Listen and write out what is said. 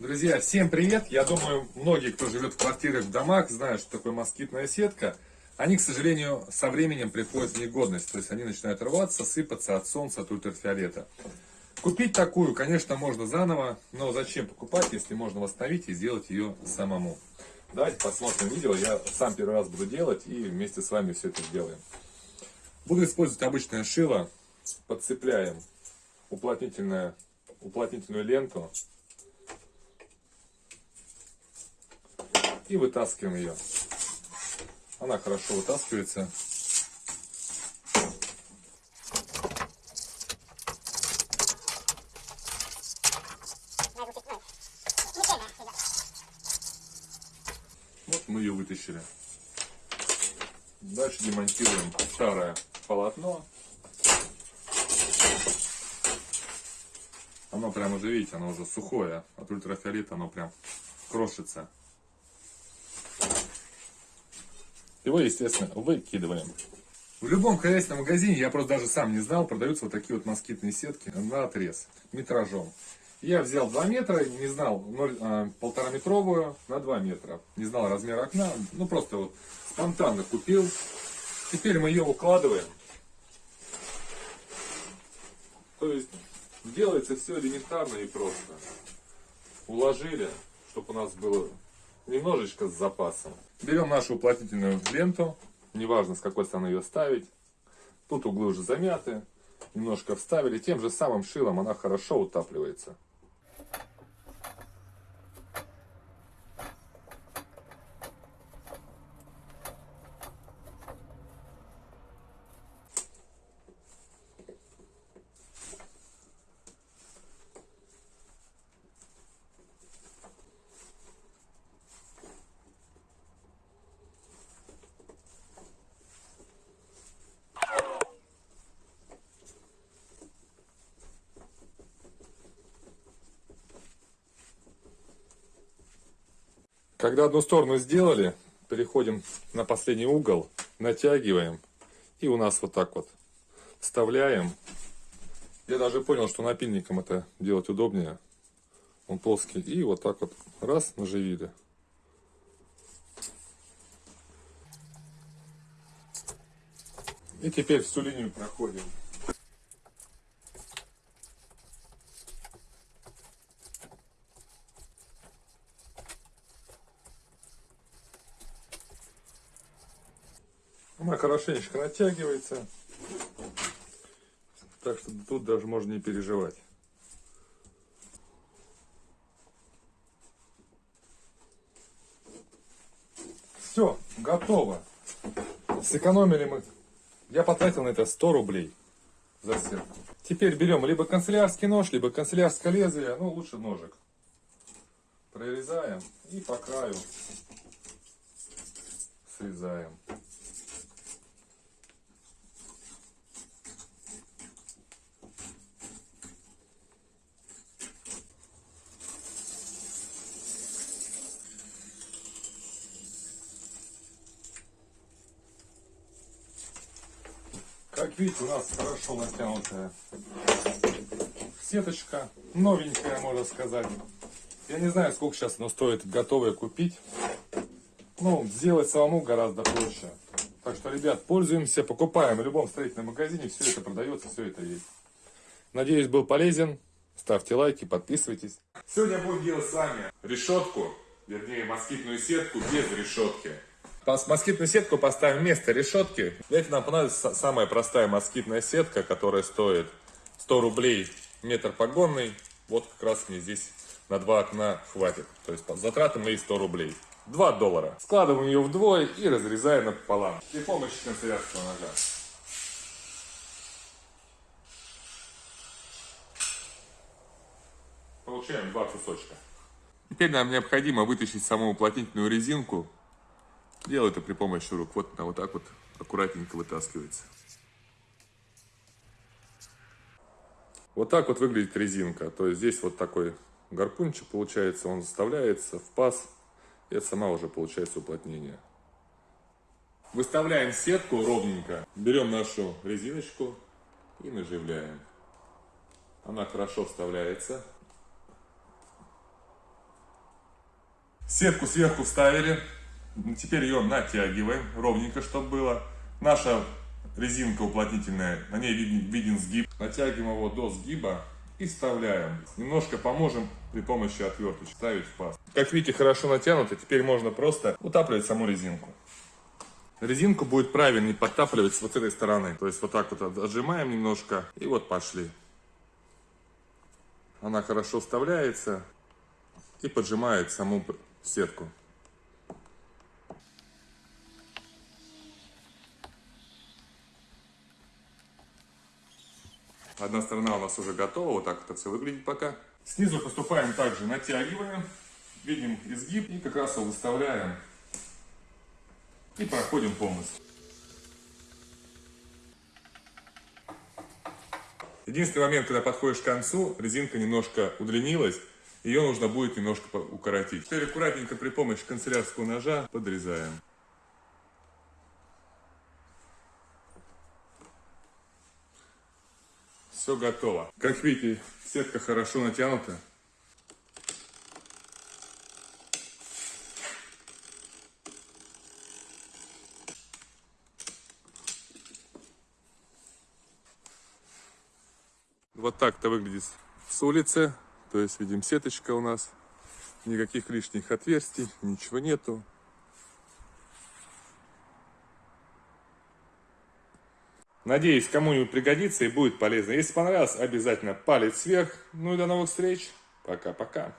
Друзья, всем привет! Я думаю, многие, кто живет в квартирах, в домах, знают, что такое москитная сетка. Они, к сожалению, со временем приходят в негодность. То есть они начинают рваться, сыпаться от солнца, от ультрафиолета. Купить такую, конечно, можно заново, но зачем покупать, если можно восстановить и сделать ее самому. Давайте посмотрим видео. Я сам первый раз буду делать и вместе с вами все это сделаем. Буду использовать обычное шило. Подцепляем уплотнительную, ленту и вытаскиваем ее. Она хорошо вытаскивается. Вот мы ее вытащили. Дальше демонтируем старое полотно. Оно прям уже, видите, оно уже сухое. От ультрафиолета оно прям крошится. Его, естественно, выкидываем. В любом хозяйственном магазине, я просто даже сам не знал, продаются вот такие вот москитные сетки на отрез, метражом. Я взял 2 метра, не знал, 0, а, метровую на 2 метра. Не знал размер окна, ну просто вот спонтанно купил. Теперь мы ее укладываем. То есть делается все элементарно и просто. Уложили, чтобы у нас было немножечко с запасом. Берем нашу уплотнительную ленту, неважно с какой стороны ее ставить. Тут углы уже замяты, немножко вставили. Тем же самым шилом она хорошо утапливается. Когда одну сторону сделали, переходим на последний угол, натягиваем. И у нас вот так вот вставляем. Я даже понял, что напильником это делать удобнее. Он плоский. И вот так вот раз наживили. И теперь всю линию проходим. Она хорошенечко натягивается. Так что тут даже можно не переживать. Все, готово. Сэкономили мы. Я потратил на это 100 рублей за сетку. Теперь берем либо канцелярский нож, либо канцелярское лезвие, ну лучше ножик. Прорезаем и по краю срезаем. Как видите, у нас хорошо натянутая сеточка, новенькая, можно сказать. Я не знаю, сколько сейчас она стоит готовая купить. Ну, сделать самому гораздо проще. Так что, ребят, пользуемся, покупаем. В любом строительном магазине все это продается, все это есть. Надеюсь, был полезен. Ставьте лайки, подписывайтесь. Сегодня будем делать с вами решетку, вернее, москитную сетку без решетки. Москитную сетку поставим вместо решетки. Для этого нам понадобится самая простая москитная сетка, которая стоит 100 рублей метр погонный. Вот как раз мне здесь на два окна хватит. То есть затраты мои 100 рублей. 2 доллара. Складываем ее вдвое и разрезаем напополам. При помощи канцелярского ножа. Получаем два кусочка. Теперь нам необходимо вытащить саму уплотнительную резинку Делаю это при помощи рук. Вот она вот так вот аккуратненько вытаскивается. Вот так вот выглядит резинка. То есть здесь вот такой гарпунчик получается, он вставляется в паз. И это сама уже получается уплотнение. Выставляем сетку ровненько. Берем нашу резиночку и наживляем. Она хорошо вставляется. Сетку сверху вставили. Теперь ее натягиваем ровненько, чтобы было. Наша резинка уплотнительная, на ней виден, виден сгиб. Натягиваем его до сгиба и вставляем. Немножко поможем при помощи отверточки ставить в паз. Как видите, хорошо натянуто. Теперь можно просто утапливать саму резинку. Резинку будет правильнее подтапливать с вот этой стороны. То есть вот так вот отжимаем немножко и вот пошли. Она хорошо вставляется и поджимает саму сетку. Одна сторона у нас уже готова, вот так это все выглядит пока. Снизу поступаем также, натягиваем, видим изгиб и как раз его выставляем и проходим полностью. Единственный момент, когда подходишь к концу, резинка немножко удлинилась, ее нужно будет немножко укоротить. Теперь аккуратненько при помощи канцелярского ножа подрезаем. Все готово. Как видите, сетка хорошо натянута. Вот так это выглядит с улицы. То есть видим сеточка у нас. Никаких лишних отверстий, ничего нету. Надеюсь, кому-нибудь пригодится и будет полезно. Если понравилось, обязательно палец вверх. Ну и до новых встреч. Пока-пока.